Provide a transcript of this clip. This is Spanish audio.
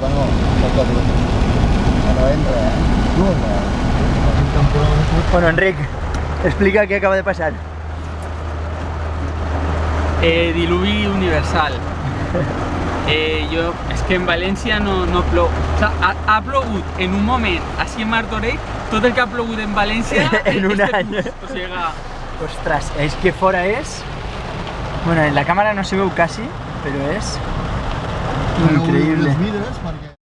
Bueno, no entra, eh? Bueno, Enric, explica qué acaba de pasar. Eh, diluvi universal. Eh, jo, és que en València no, no plou. O sea, ha, ha plogut en un moment així en Martorell tot el que ha plogut en València En un este any. curs. O sigui, Ostras, es que fuera es... Bueno, en la cámara no se ve casi, pero es increíble.